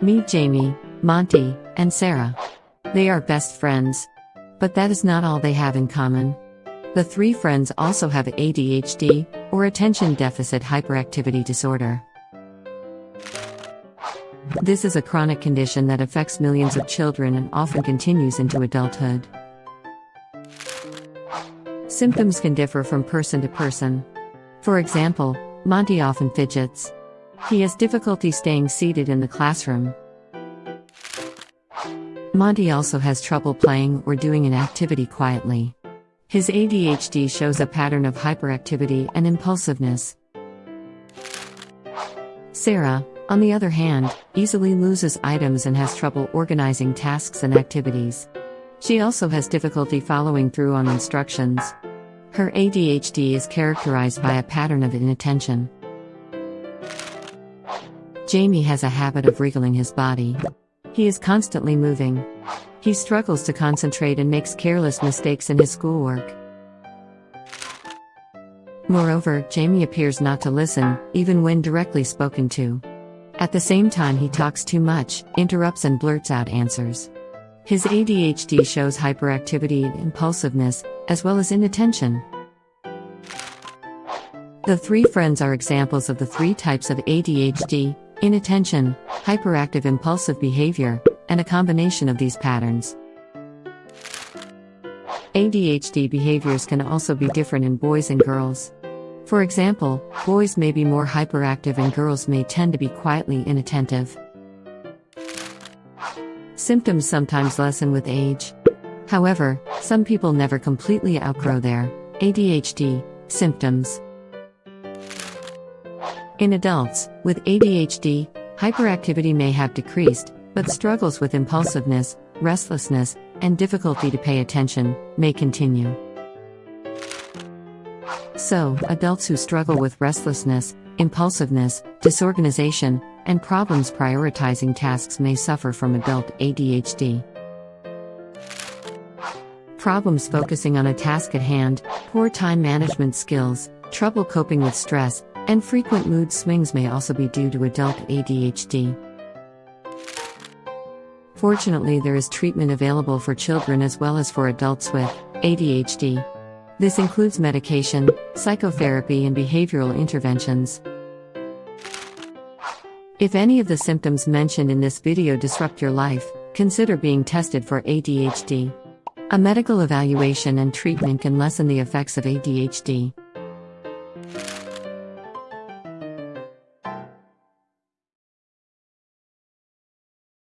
Meet Jamie, Monty, and Sarah. They are best friends. But that is not all they have in common. The three friends also have ADHD, or attention deficit hyperactivity disorder. This is a chronic condition that affects millions of children and often continues into adulthood. Symptoms can differ from person to person. For example, Monty often fidgets. He has difficulty staying seated in the classroom. Monty also has trouble playing or doing an activity quietly. His ADHD shows a pattern of hyperactivity and impulsiveness. Sarah, on the other hand, easily loses items and has trouble organizing tasks and activities. She also has difficulty following through on instructions. Her ADHD is characterized by a pattern of inattention. Jamie has a habit of wriggling his body. He is constantly moving. He struggles to concentrate and makes careless mistakes in his schoolwork. Moreover, Jamie appears not to listen, even when directly spoken to. At the same time, he talks too much, interrupts, and blurts out answers. His ADHD shows hyperactivity and impulsiveness, as well as inattention. The three friends are examples of the three types of ADHD inattention, hyperactive impulsive behavior, and a combination of these patterns. ADHD behaviors can also be different in boys and girls. For example, boys may be more hyperactive and girls may tend to be quietly inattentive. Symptoms sometimes lessen with age. However, some people never completely outgrow their ADHD symptoms. In adults with ADHD, hyperactivity may have decreased, but struggles with impulsiveness, restlessness, and difficulty to pay attention may continue. So, adults who struggle with restlessness, impulsiveness, disorganization, and problems prioritizing tasks may suffer from adult ADHD. Problems focusing on a task at hand, poor time management skills, trouble coping with stress, and frequent mood swings may also be due to adult ADHD. Fortunately, there is treatment available for children as well as for adults with ADHD. This includes medication, psychotherapy, and behavioral interventions. If any of the symptoms mentioned in this video disrupt your life, consider being tested for ADHD. A medical evaluation and treatment can lessen the effects of ADHD.